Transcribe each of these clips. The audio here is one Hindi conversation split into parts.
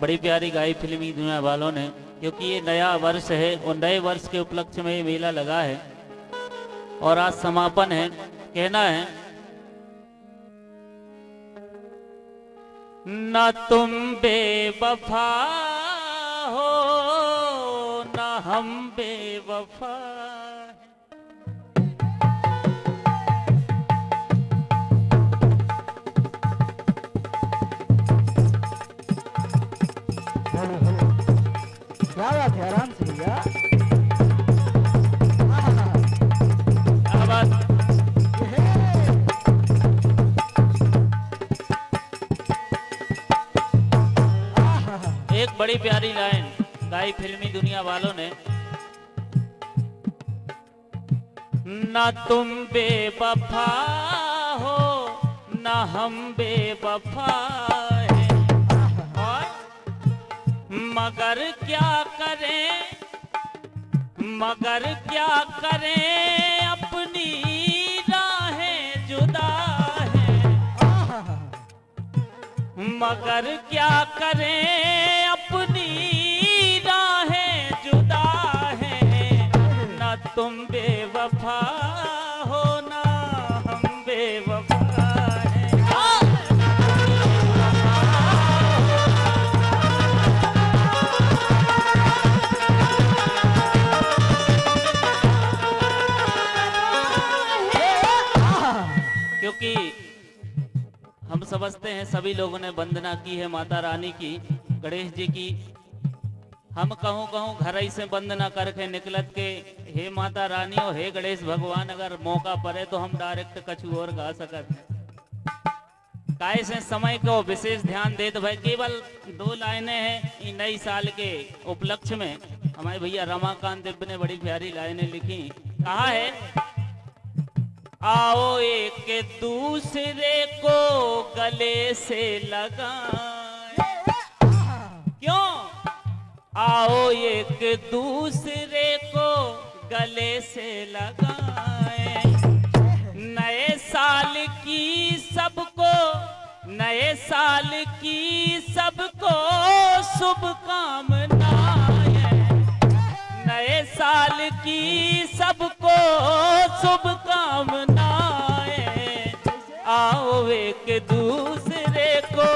बड़ी प्यारी गाई फिल्मी दुनिया वालों ने, क्योंकि ये नया वर्ष है, और नए वर्ष के उपलक्ष्य में ये मेला लगा है। और आज समापन है, कहना है, न तुम बेवफा हो, न हम बेवफा बड़ी प्यारी लाइन गाई फिल्मी दुनिया वालों ने। न तुम बेवफा हो, न हम बेवफा हैं। मगर क्या करें, मगर क्या करें, अपनी राहें जुदा हैं। मगर क्या करें बेवफा हो ना हम बेवफा क्योंकि हम समझते हैं सभी लोगों ने वंदना की है, माता रानी की, गणेश जी की। हम कहूँ कहूँ घर ही से वंदना करके निकलत के हे माता रानी और हे गणेश भगवान, अगर मौका पड़े तो हम डायरेक्ट कछु और गा सकत काहे से समय को विशेष ध्यान देत भाई? केवल दो लाइनें हैं नई साल के उपलक्ष्य में। हमारे भैया रमाकांत दिव्य ने बड़ी प्यारी लाइनें लिखी। कहा है, आओ एक दूसरे को गले से लगाएँ। क्यों? आओ एक दूसरे गले से लगाए। नए साल की सबको, नए साल की सबको शुभकामनाएँ। नए साल की सबको शुभकामनाएँ। आओ एक दूसरे को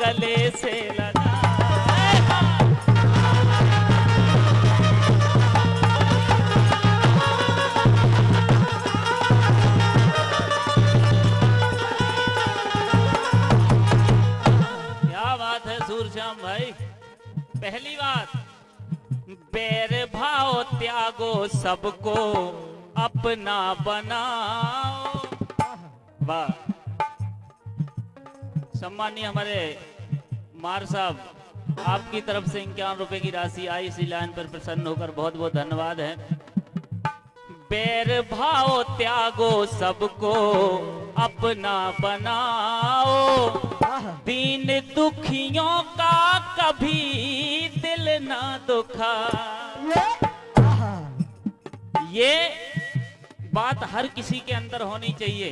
गले से लगाएँ सूरश्याम भाई, पहली बात बैर भाव त्यागो सबको, अपना बनाओ। वाह। सम्मानीय हमारे मार साहब, आपकी तरफ़ से इक्यावन रुपए की राशि आई, इसी लाइन पर प्रसन्न होकर बहुत बहुत धन्यवाद है। बैर भाव त्यागो सबको, अपना बनाओ। दीन दुखियों का कभी दिल ना दुखा। ये, बात हर किसी के अंदर होनी चाहिए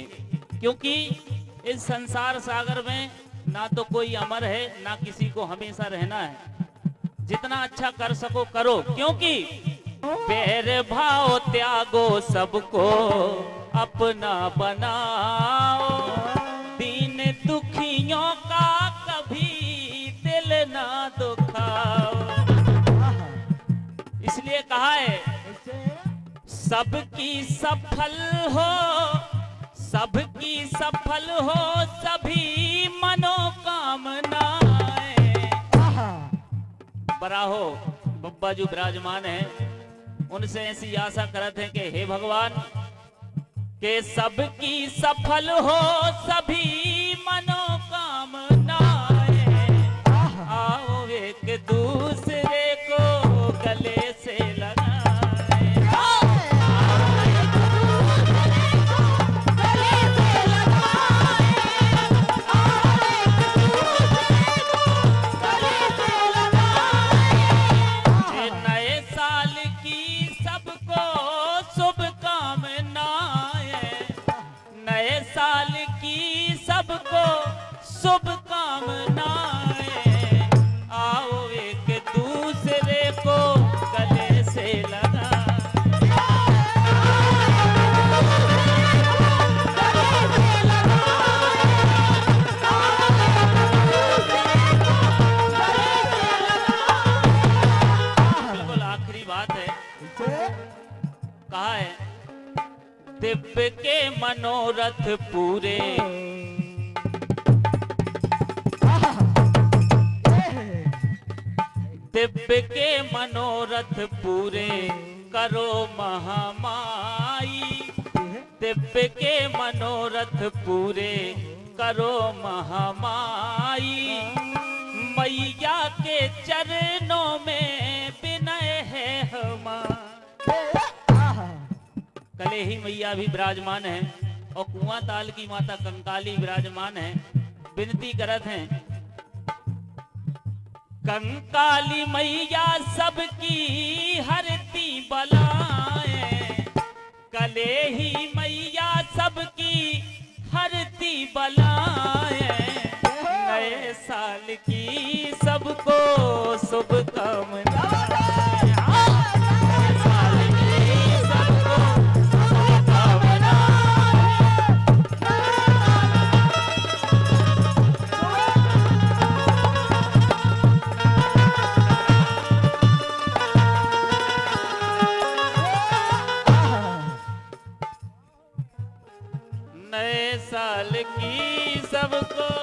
क्योंकि इस संसार सागर में ना तो कोई अमर है ना किसी को हमेशा रहना है। जितना अच्छा कर सको करो क्योंकि पैर भाव त्यागो सबको अपना बनाओ। दुखाओ इसलिए कहा है सबकी सफल हो सबकी सफल हो सभी मनोकामनाएँ। आहा, बड़ा हो बब्बा जो विराजमान है। उनसे ऐसी आशा करते हैं कि हे भगवान के सबकी सफल हो सभी मनोरथ पूरे। दिव्य के मनोरथ पूरे करो महामाई दिव्य के मनोरथ पूरे करो महामाई मैया कले ही मैया भी विराजमान है और कुआँ ताल की माता कंकाली विराजमान है। विनती करत हैं, कंकाली मैया सबकी हरती बलाएँ। कले ही मैया सबकी हरती बलाएँ। नए साल की सबको शुभकामनाएँ नए साल की सबको